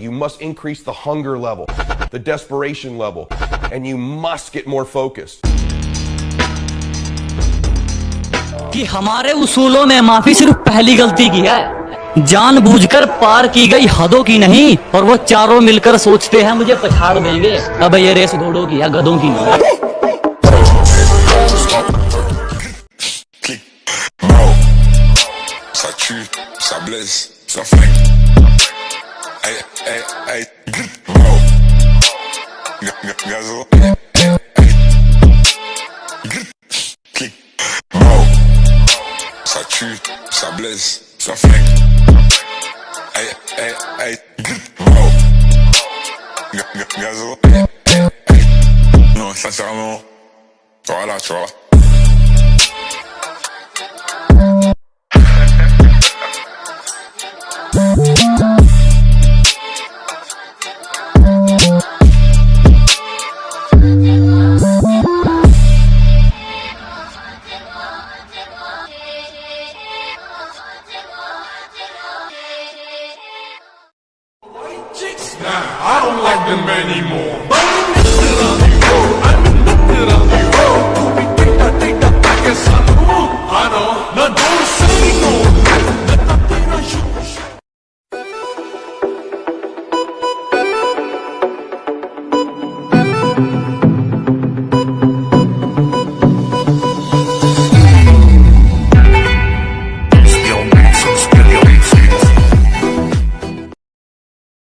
You must increase the hunger level, the desperation level, and you must get more focused. कि हमारे उसूलों में माफ़ी सिर्फ़ पहली गलती की है जानबूझकर पार की गई हदों की नहीं और वो चारों मिलकर सोचते हैं मुझे पछाड़ देंगे अब ये रेस घोड़ों की है गधों की नहीं Ça blesse, ça flingue. Hey, hey, Gazo. Ça tue, ça blesse, ça flingue. Hey, hey, hey, ga- Gazo. Non, sincèrement. Voilà, tu vois. I don't like them anymore.